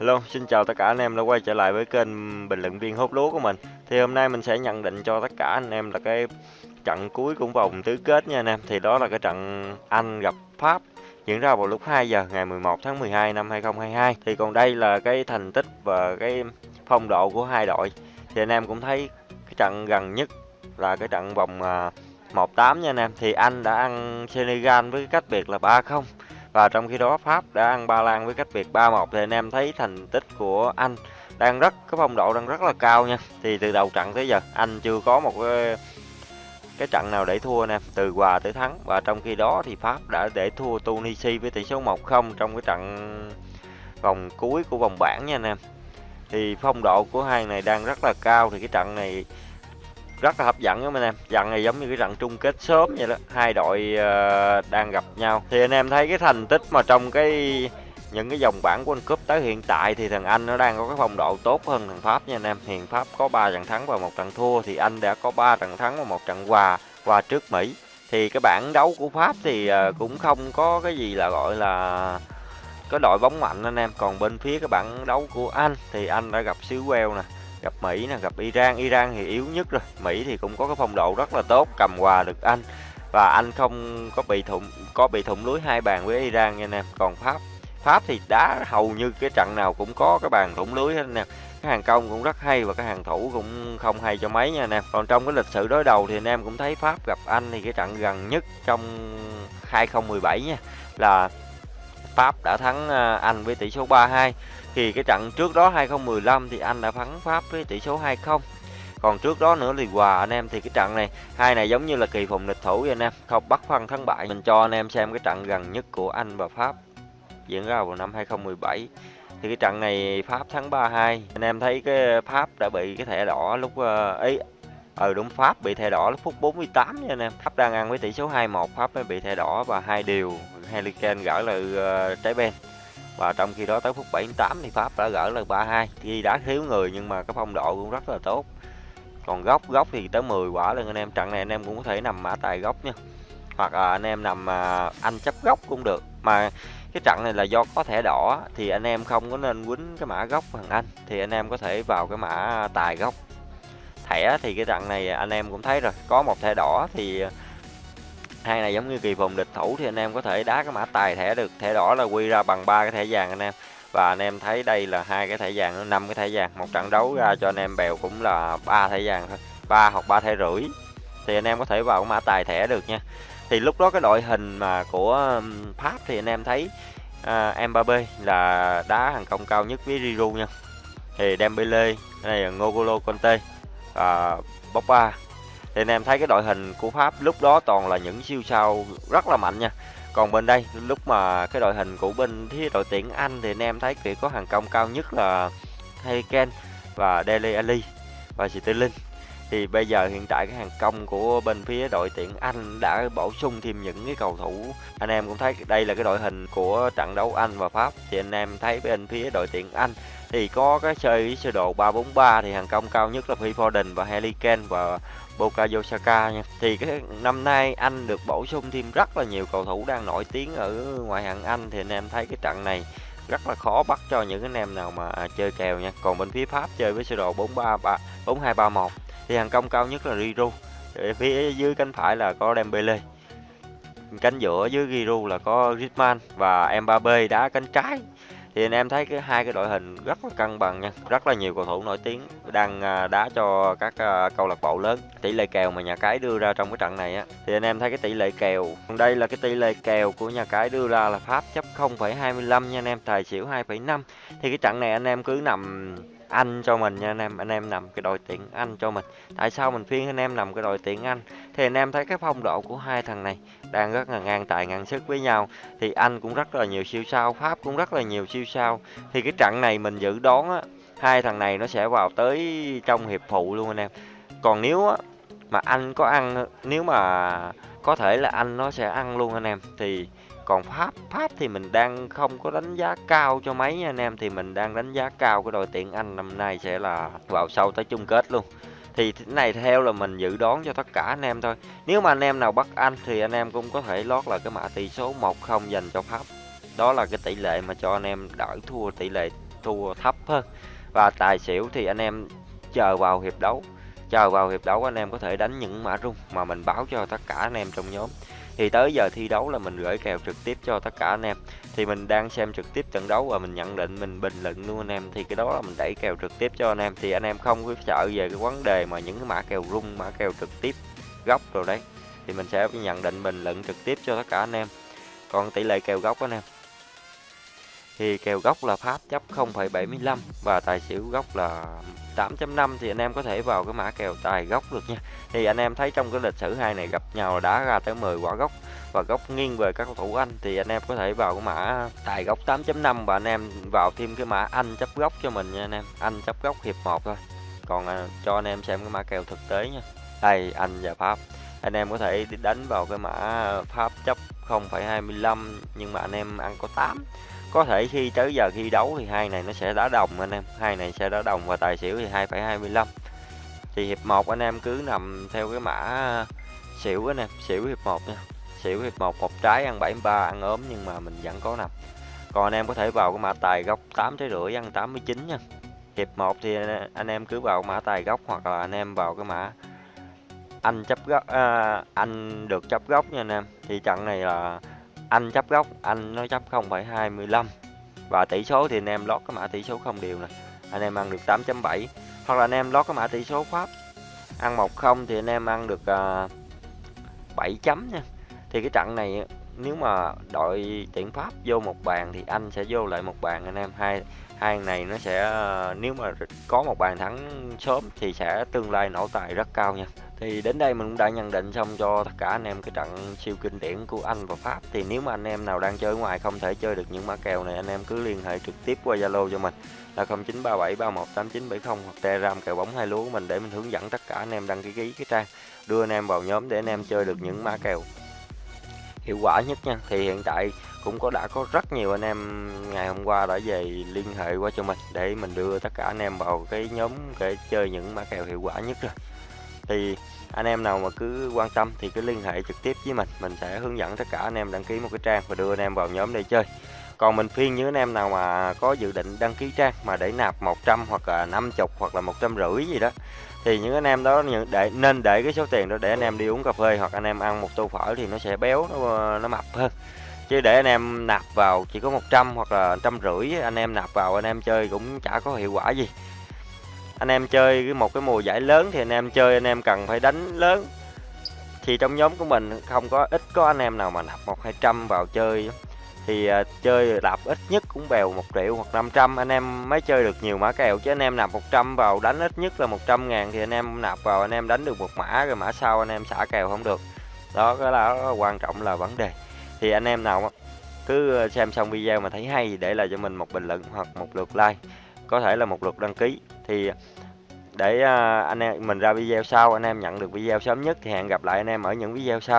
Hello, xin chào tất cả anh em đã quay trở lại với kênh bình luận viên hút lúa của mình. Thì hôm nay mình sẽ nhận định cho tất cả anh em là cái trận cuối của vòng tứ kết nha anh em. Thì đó là cái trận Anh gặp Pháp diễn ra vào lúc 2 giờ ngày 11 tháng 12 năm 2022. Thì còn đây là cái thành tích và cái phong độ của hai đội. Thì anh em cũng thấy cái trận gần nhất là cái trận vòng à, 1-8 nha anh em. Thì Anh đã ăn Senegal với cái cách biệt là 3-0 và trong khi đó, Pháp đã ăn Ba Lan với cách biệt 3-1 thì anh em thấy thành tích của Anh đang rất, cái phong độ đang rất là cao nha. Thì từ đầu trận tới giờ, anh chưa có một cái cái trận nào để thua nè, từ hòa tới thắng. Và trong khi đó thì Pháp đã để thua Tunisia với tỷ số 1-0 trong cái trận vòng cuối của vòng bảng nha anh em. Thì phong độ của hai này đang rất là cao, thì cái trận này rất là hấp dẫn các anh em trận này giống như cái trận chung kết sớm vậy đó hai đội uh, đang gặp nhau thì anh em thấy cái thành tích mà trong cái những cái dòng bảng World Cup tới hiện tại thì thằng Anh nó đang có cái phong độ tốt hơn thằng Pháp nha anh em. Hiện Pháp có 3 trận thắng và một trận thua thì Anh đã có 3 trận thắng và một trận hòa hòa trước Mỹ. Thì cái bảng đấu của Pháp thì ờ, cũng không có cái gì là gọi là có đội bóng mạnh anh em. Còn bên phía cái bảng đấu của Anh thì Anh đã gặp xứ Wales nè gặp Mỹ nè, gặp Iran. Iran thì yếu nhất rồi. Mỹ thì cũng có cái phong độ rất là tốt, cầm hòa được Anh. Và Anh không có bị thủng, có bị thủng lưới hai bàn với Iran nha anh em. Còn Pháp Pháp thì đá hầu như cái trận nào cũng có cái bàn thủng lưới hết nè. cái hàng công cũng rất hay và cái hàng thủ cũng không hay cho mấy nha anh em. Còn trong cái lịch sử đối đầu thì anh em cũng thấy Pháp gặp Anh thì cái trận gần nhất trong 2017 nha, là Pháp đã thắng à, Anh với tỷ số 3-2 thì cái trận trước đó 2015 thì anh đã thắng Pháp với tỷ số 2-0 còn trước đó nữa thì hòa anh em thì cái trận này hai này giống như là kỳ phùng địch thủ vậy anh em không bắt phân thắng bại. Mình cho anh em xem cái trận gần nhất của Anh và Pháp diễn ra vào năm 2017 thì cái trận này Pháp thắng 3-2 anh em thấy cái Pháp đã bị cái thẻ đỏ lúc ấy ở ừ, đúng Pháp bị thẻ đỏ lúc phút 48 nha anh em. Pháp đang ăn với tỷ số 2-1 Pháp mới bị thẻ đỏ và hai điều Harry gỡ lại uh, trái bên và trong khi đó tới phút 78 thì Pháp đã gỡ là 3-2 khi đã thiếu người nhưng mà cái phong độ cũng rất là tốt. Còn góc góc thì tới 10 quả lên anh em trận này anh em cũng có thể nằm mã tài góc nha. Hoặc là anh em nằm à, anh chấp góc cũng được. Mà cái trận này là do có thẻ đỏ thì anh em không có nên quýnh cái mã góc bằng anh. Thì anh em có thể vào cái mã tài góc. Thẻ thì cái trận này anh em cũng thấy rồi. Có một thẻ đỏ thì hai này giống như kỳ vòng địch thủ thì anh em có thể đá cái mã tài thẻ được. Thẻ đỏ là quy ra bằng ba cái thẻ vàng anh em. Và anh em thấy đây là hai cái thẻ vàng năm cái thẻ vàng. Một trận đấu ra cho anh em bèo cũng là ba thẻ vàng thôi. Ba hoặc ba thẻ rưỡi. Thì anh em có thể vào cái mã tài thẻ được nha. Thì lúc đó cái đội hình mà của um, Pháp thì anh em thấy à, uh, Mbappe là đá hàng công cao nhất với Giroud nha. Thì Dembele này là Ngolo Conte và uh, Pogba thì anh em thấy cái đội hình của Pháp lúc đó toàn là những siêu sao rất là mạnh nha. Còn bên đây, lúc mà cái đội hình của bên phía đội tuyển Anh thì anh em thấy chỉ có hàng công cao nhất là Harry Kane và Dele Alli và Sterling thì bây giờ hiện tại cái hàng công của bên phía đội tuyển Anh đã bổ sung thêm những cái cầu thủ. Anh em cũng thấy đây là cái đội hình của trận đấu Anh và Pháp. Thì anh em thấy bên phía đội tuyển Anh thì có cái chơi sơ đồ 343 thì hàng công cao nhất là Phil Foden và Harry Kane và Bukayo Saka nha. Thì cái năm nay anh được bổ sung thêm rất là nhiều cầu thủ đang nổi tiếng ở ngoại hạng Anh thì anh em thấy cái trận này rất là khó bắt cho những anh em nào mà chơi kèo nha. Còn bên phía Pháp chơi với sơ đồ 433 4231 thì hàng công cao nhất là Giroud. Phía dưới cánh phải là có Dembele. Cánh giữa dưới Giroud là có Griezmann và Mbappe đá cánh trái thì anh em thấy cái hai cái đội hình rất là cân bằng nha rất là nhiều cầu thủ nổi tiếng đang à, đá cho các à, câu lạc bộ lớn. Tỷ lệ kèo mà nhà cái đưa ra trong cái trận này á thì anh em thấy cái tỷ lệ kèo đây là cái tỷ lệ kèo của nhà cái đưa ra là pháp chấp 0,25 nha anh em tài xỉu 2,5 thì cái trận này anh em cứ nằm anh cho mình nha, anh em anh em nằm cái đội tuyển anh cho mình. Tại sao mình phiên anh em nằm cái đội tuyển anh? Thì anh em thấy cái phong độ của hai thằng này đang rất là ngang tài ngang sức với nhau. Thì anh cũng rất là nhiều siêu sao, pháp cũng rất là nhiều siêu sao. Thì cái trận này mình dự đoán á, hai thằng này nó sẽ vào tới trong hiệp phụ luôn anh em. Còn nếu á mà anh có ăn, nếu mà có thể là anh nó sẽ ăn luôn anh em. Thì còn Pháp Pháp thì mình đang không có đánh giá cao cho mấy nha anh em. Thì mình đang đánh giá cao cái đội tuyển Anh năm nay sẽ là vào sâu tới chung kết luôn. Thì cái này theo là mình dự đoán cho tất cả anh em thôi. Nếu mà anh em nào bắt Anh thì anh em cũng có thể lót là cái mã tỷ số 1-0 dành cho Pháp. Đó là cái tỷ lệ mà cho anh em đỡ thua, tỷ lệ thua thấp hơn. Và tài xỉu thì anh em chờ vào hiệp đấu. Chờ vào hiệp đấu anh em có thể đánh những mã rung mà mình báo cho tất cả anh em trong nhóm thì tới giờ thi đấu là mình gửi kèo trực tiếp cho tất cả anh em. Thì mình đang xem trực tiếp trận đấu và mình nhận định mình bình luận luôn anh em. Thì cái đó là mình đẩy kèo trực tiếp cho anh em. Thì anh em không có sợ về cái vấn đề mà những cái mã kèo rung, mã kèo trực tiếp, góc rồi đấy. Thì mình sẽ nhận định bình luận trực tiếp cho tất cả anh em. Còn tỷ lệ kèo góc anh em thì kèo gốc là pháp chấp 0,75 và tài xỉu gốc là 8.5 thì anh em có thể vào cái mã kèo tài gốc được nha. Thì anh em thấy trong cái lịch sử hai này gặp nhau là đá ra tới 10 quả gốc và góc nghiêng về các cầu thủ Anh thì anh em có thể vào cái mã tài góc 8.5 và anh em vào thêm cái mã Anh chấp góc cho mình nha anh em. Anh chấp góc hiệp 1 thôi. Còn à, cho anh em xem cái mã kèo thực tế nha. Đây Anh và Pháp. Anh em có thể đánh vào cái mã Pháp chấp 0,25 nhưng mà anh em ăn có 8 có thể khi tới giờ thi đấu thì hai này nó sẽ đá đồng anh em. Hai này sẽ đá đồng và tài xỉu thì 2,25 thì hiệp 1 anh em cứ nằm theo cái mã ờ, xỉu anh em xỉu hiệp 1 nha. Xỉu hiệp 1 một trái ăn 73 ăn ốm nhưng mà mình vẫn có nằm. Còn anh em có thể vào cái mã tài góc 8 trái rưỡi ăn 89 nha. Hiệp 1 thì ờ, anh em cứ vào mã tài góc hoặc là anh em vào cái mã anh chấp góc à, ờ, anh được chấp góc nha anh em. Thì trận này là anh chấp góc anh nó chấp 0,25 và tỷ số thì anh em lót cái mã tỷ số không đều nè. Anh em ăn được 8.7 hoặc là anh em lót cái mã tỷ số pháp ăn 10 thì anh em ăn được à, uh, 7 chấm nha. Thì cái trận này nếu mà đội tuyển pháp vô một bàn thì anh sẽ vô lại một bàn anh em. Hai hai này nó sẽ ờ, nếu mà có một bàn thắng sớm thì sẽ tương lai nổ tài rất cao nha. Thì đến đây mình cũng đã nhận định xong cho tất cả anh em cái trận siêu kinh điển của Anh và Pháp. Thì nếu mà anh em nào đang chơi ngoài không thể chơi được những mã kèo này, anh em cứ liên hệ trực tiếp qua Zalo cho mình. Là 0937318970 hoặc Telegram kèo bóng hai lúa của mình để mình hướng dẫn tất cả anh em đăng ký ký cái trang, đưa anh em vào nhóm để anh em chơi được những mã kèo hiệu quả nhất nha. Thì hiện tại cũng có, đã có rất nhiều anh em ngày hôm qua đã về liên hệ qua cho mình để mình đưa tất cả anh em vào cái nhóm để chơi những mã kèo hiệu quả nhất rồi. Thì anh em nào mà cứ quan tâm thì cứ liên hệ trực tiếp với mình. Mình sẽ hướng dẫn tất cả anh em đăng ký một cái trang và đưa anh em vào nhóm để chơi còn mình phiên những anh em nào mà có dự định đăng ký trang mà để nạp 100 hoặc là 50 hoặc là một trăm rưỡi gì đó, thì những anh em đó để, nên để cái số tiền đó để anh em đi uống cà phê hoặc anh em ăn một tô phở thì nó sẽ béo, nó nó mập hơn. Chứ để anh em nạp vào chỉ có 100 hoặc là trăm rưỡi, anh em nạp vào anh em chơi cũng chả có hiệu quả gì. Anh em chơi một cái mùa giải lớn thì anh em chơi, anh em cần phải đánh lớn. Thì trong nhóm của mình không có, ít có anh em nào mà nạp một hai trăm vào chơi thì uh, chơi nạp ít nhất cũng bèo một triệu hoặc 500 anh em mới chơi được nhiều mã kèo chứ anh em nạp 100 vào đánh ít nhất là 100 ngàn thì anh em nạp vào anh em đánh được một mã rồi mã sau anh em xả kèo không được. Đó cái là quan trọng là vấn đề. Thì anh em nào cứ xem xong video mà thấy hay để lại cho mình một bình luận hoặc một lượt like. Có thể là một lượt đăng ký. Thì để à, anh em mình ra video sau anh em nhận được video sớm nhất thì hẹn gặp lại anh em ở những video sau.